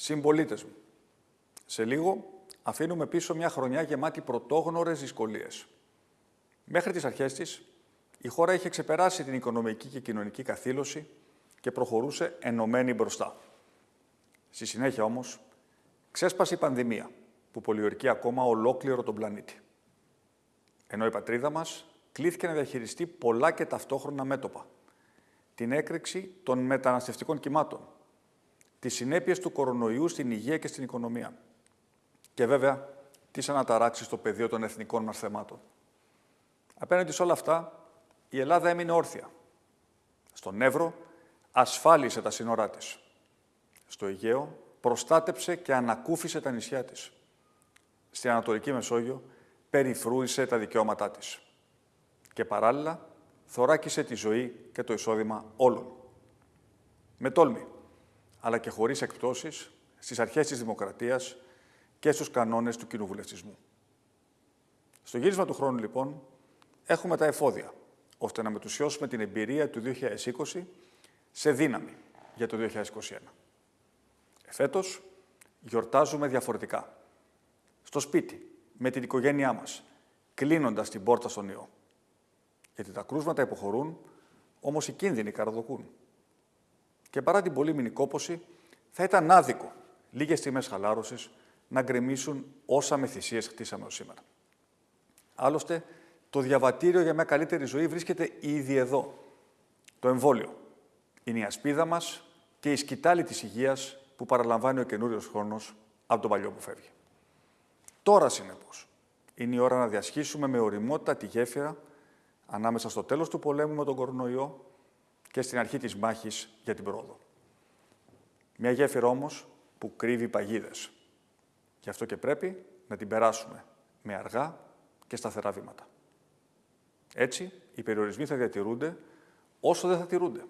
Συμπολίτες μου, σε λίγο αφήνουμε πίσω μια χρονιά γεμάτη πρωτόγνωρες δυσκολίες. Μέχρι τις αρχές της, η χώρα είχε ξεπεράσει την οικονομική και κοινωνική καθήλωση και προχωρούσε ενωμένη μπροστά. Στη συνέχεια όμως, ξέσπασε η πανδημία που πολιορκεί ακόμα ολόκληρο τον πλανήτη. Ενώ η πατρίδα μας κλήθηκε να διαχειριστεί πολλά και ταυτόχρονα μέτωπα. Την έκρηξη των μεταναστευτικών κυμάτων, τις συνέπειες του κορονοϊού στην υγεία και στην οικονομία και βέβαια τις αναταράξεις στο πεδίο των εθνικών μας θεμάτων. Απέναντι σε όλα αυτά, η Ελλάδα έμεινε όρθια. Στον Εύρο ασφάλισε τα σύνορά της. Στο Αιγαίο προστάτεψε και ανακούφισε τα νησιά της. Στην Ανατολική Μεσόγειο περιφρούησε τα δικαιώματά της. Και παράλληλα θωράκισε τη ζωή και το εισόδημα όλων. Με τόλμη, αλλά και χωρίς εκπτώσεις, στις αρχές της δημοκρατίας και στους κανόνες του κοινοβουλευτισμού. Στο γύρισμα του χρόνου, λοιπόν, έχουμε τα εφόδια, ώστε να μετουσιώσουμε την εμπειρία του 2020 σε δύναμη για το 2021. Εφέτος, γιορτάζουμε διαφορετικά. Στο σπίτι, με την οικογένειά μας, κλείνοντας την πόρτα στον ιό. Γιατί τα κρούσματα υποχωρούν, όμως οι κίνδυνοι καραδοκούν. Και παρά την πολύμηνη κόποση, θα ήταν άδικο λίγες στιγμές χαλάρωσης να γκρεμίσουν όσα με θυσίες χτίσαμε ως σήμερα. Άλλωστε, το διαβατήριο για μια καλύτερη ζωή βρίσκεται ήδη εδώ. Το εμβόλιο. Είναι η ασπίδα μας και η σκητάλη της υγείας που παραλαμβάνει ο καινούριος χρόνος από τον παλιό που φεύγει. Τώρα, συνεπώς, είναι η ώρα να διασχίσουμε με οριμότητα τη γέφυρα ανάμεσα στο τέλος του πολέμου με τον κορονοϊό και στην αρχή της μάχης για την πρόοδο. Μια γέφυρα όμως που κρύβει παγίδες. Γι' αυτό και πρέπει να την περάσουμε με αργά και σταθερά βήματα. Έτσι, οι περιορισμοί θα διατηρούνται όσο δεν θα τηρούνται.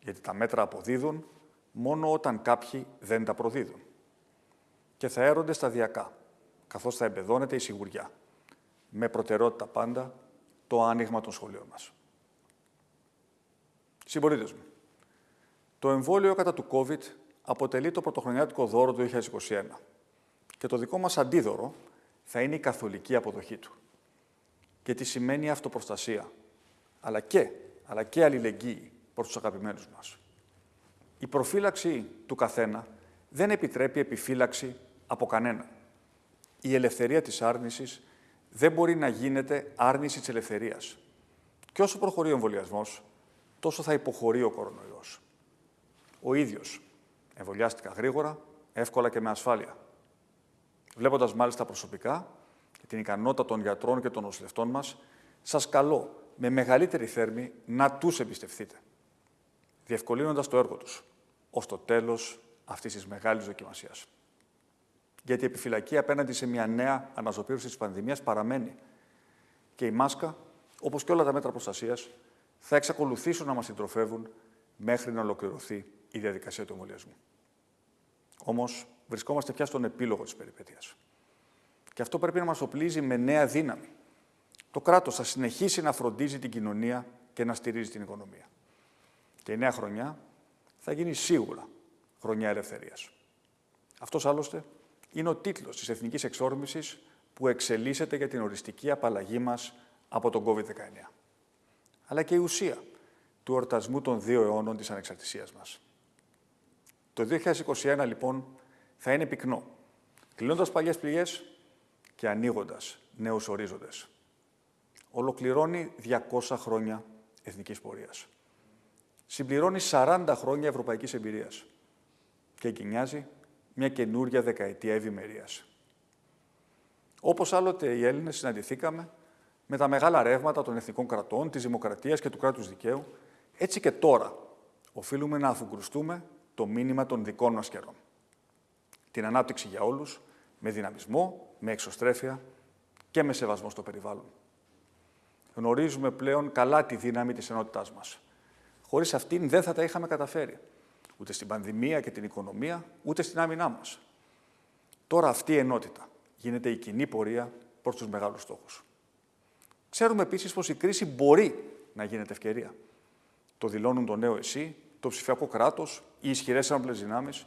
Γιατί τα μέτρα αποδίδουν μόνο όταν κάποιοι δεν τα προδίδουν. Και θα έρονται σταδιακά, καθώς θα εμπεδώνεται η σιγουριά. Με προτεραιότητα πάντα το άνοιγμα των σχολείων μας. Συμπολίτες μου, το εμβόλιο κατά του COVID αποτελεί το πρωτοχρονιάτικο δώρο του 2021 και το δικό μας αντίδωρο θα είναι η καθολική αποδοχή του. Και τι σημαίνει αυτοπροστασία, αλλά και, αλλά και αλληλεγγύη προς τους αγαπημένους μας. Η προφύλαξη του καθένα δεν επιτρέπει επιφύλαξη από κανένα. Η ελευθερία της άρνησης δεν μπορεί να γίνεται άρνηση της ελευθερίας. Και όσο προχωρεί ο εμβολιασμός, τόσο θα υποχωρεί ο κορονοϊός. Ο ίδιος εμβολιάστηκα γρήγορα, εύκολα και με ασφάλεια. Βλέποντας μάλιστα προσωπικά και την ικανότητα των γιατρών και των νοσηλευτών μας, σας καλώ με μεγαλύτερη θέρμη να τους εμπιστευτείτε, διευκολύνοντας το έργο τους, ως το τέλος αυτής της μεγάλης δοκιμασίας. Γιατί η επιφυλακή απέναντι σε μια νέα αναζωπήρωση της πανδημίας παραμένει. Και η μάσκα, όπως και όλα τα μέτρα προστασίας, θα εξακολουθήσουν να μας συντροφεύουν μέχρι να ολοκληρωθεί η διαδικασία του εμβολιασμού. Όμως, βρισκόμαστε πια στον επίλογο της περιπέτειας. Και αυτό πρέπει να μας οπλίζει με νέα δύναμη. Το κράτος θα συνεχίσει να φροντίζει την κοινωνία και να στηρίζει την οικονομία. Και η νέα χρονιά θα γίνει σίγουρα χρονιά ελευθερίας. Αυτός άλλωστε είναι ο τίτλος της Εθνικής Εξόρμησης που εξελίσσεται για την οριστική απαλλαγή μας από τον COVID-19. Αλλά και η ουσία του ορτασμού των δύο αιώνων της ανεξαρτησίας μας. Το 2021, λοιπόν, θα είναι πυκνό, κλείνοντας παλιές πληγές και ανοίγοντας νέους ορίζοντες. Ολοκληρώνει 200 χρόνια εθνικής πορείας. Συμπληρώνει 40 χρόνια ευρωπαϊκής εμπειρίας και εγκαινιάζει μια καινούρια δεκαετία ευημερίας. Όπως άλλοτε οι Έλληνες συναντηθήκαμε με τα μεγάλα ρεύματα των εθνικών κρατών, της δημοκρατίας και του κράτους δικαίου, έτσι και τώρα οφείλουμε να αφουγκρουστούμε το μήνυμα των δικών μας καιρών. Την ανάπτυξη για όλους, με δυναμισμό, με εξωστρέφεια και με σεβασμό στο περιβάλλον. Γνωρίζουμε πλέον καλά τη δύναμη της ενότητάς μας. Χωρίς αυτήν δεν θα τα είχαμε καταφέρει ούτε στην πανδημία και την οικονομία, ούτε στην άμυνά μας. Τώρα αυτή η ενότητα γίνεται η κοινή πορεία προς τους μεγάλους στόχους. Ξέρουμε επίσης πως η κρίση μπορεί να γίνεται ευκαιρία. Το δηλώνουν το νέο ΕΣΥ, το ψηφιακό κράτος, οι ισχυρές ένοπλες δυνάμεις.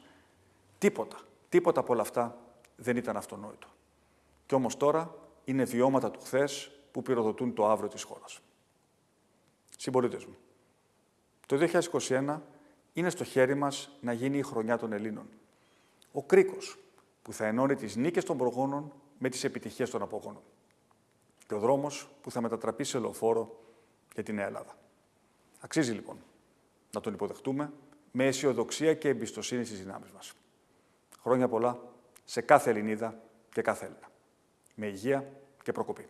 Τίποτα, τίποτα από όλα αυτά δεν ήταν αυτονόητο. Κι όμως τώρα είναι βιώματα του χθες που πυροδοτούν το αύριο της χώρας. Συμπολίτες μου, το 2021 είναι στο χέρι μας να γίνει η χρονιά των Ελλήνων. Ο κρίκος που θα ενώνει τις νίκες των προγόνων με τις επιτυχίες των απογόνων. Και ο δρόμος που θα μετατραπεί σε λεωφόρο για την Νέα Ελλάδα. Αξίζει λοιπόν να τον υποδεχτούμε με αισιοδοξία και εμπιστοσύνη στις δυνάμεις μας. Χρόνια πολλά σε κάθε Ελληνίδα και κάθε Έλληνα. Με υγεία και προκοπή.